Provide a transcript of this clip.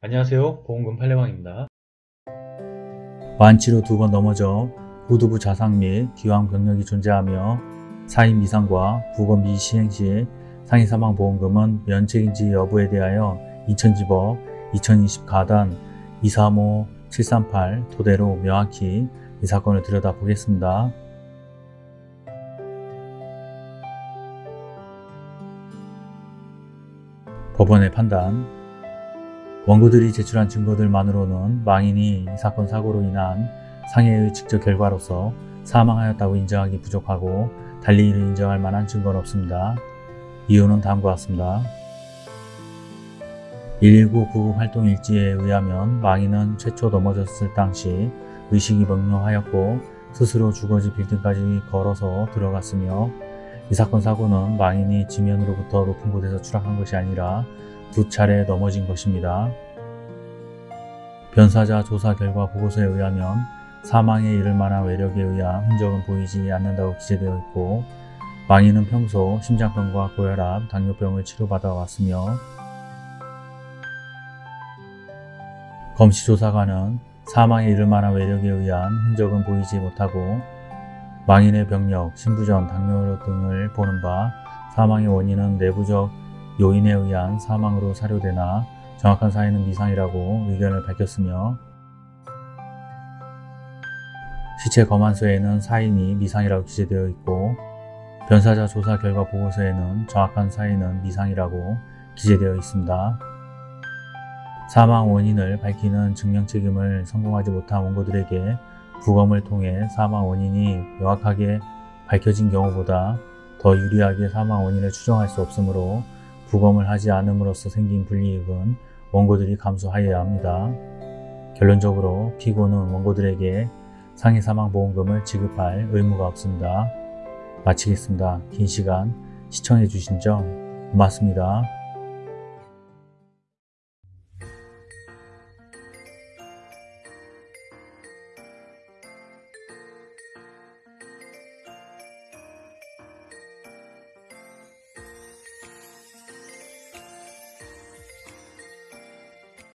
안녕하세요. 보험금 팔례방입니다. 완치로 두 번 넘어져 후두부 자상 및 기왕 병력이 존재하며 사인 미상과 부거 미시행 시 상해 사망 보험금은 면책인지 여부에 대하여 인천지법 2020 가단 235-738 토대로 명확히 이 사건을 들여다보겠습니다. 법원의 판단 원고들이 제출한 증거들만으로는 망인이 이 사건 사고로 인한 상해의 직접 결과로서 사망하였다고 인정하기 부족하고 달리 이를 인정할 만한 증거는 없습니다. 이유는 다음과 같습니다. 119 구급 활동 일지에 의하면 망인은 최초 넘어졌을 당시 의식이 멍명하였고 스스로 주거지 빌딩까지 걸어서 들어갔으며 이 사건 사고는 망인이 지면으로부터 높은 곳에서 추락한 것이 아니라 두 차례 넘어진 것입니다. 변사자 조사 결과 보고서에 의하면 사망에 이를 만한 외력에 의한 흔적은 보이지 않는다고 기재되어 있고 망인은 평소 심장병과 고혈압, 당뇨병을 치료받아 왔으며 검시조사관은 사망에 이를 만한 외력에 의한 흔적은 보이지 못하고 망인의 병력, 신부전, 당뇨 등을 보는 바 사망의 원인은 내부적 요인에 의한 사망으로 사료되나 정확한 사인은 미상이라고 의견을 밝혔으며 시체 검안서에는 사인이 미상이라고 기재되어 있고 변사자 조사 결과 보고서에는 정확한 사인은 미상이라고 기재되어 있습니다. 사망 원인을 밝히는 증명 책임을 성공하지 못한 원고들에게 부검을 통해 사망 원인이 명확하게 밝혀진 경우보다 더 유리하게 사망 원인을 추정할 수 없으므로 부검을 하지 않음으로써 생긴 불이익은 원고들이 감수하여야 합니다. 결론적으로 피고는 원고들에게 상해 사망 보험금을 지급할 의무가 없습니다. 마치겠습니다. 긴 시간 시청해 주신 점 고맙습니다.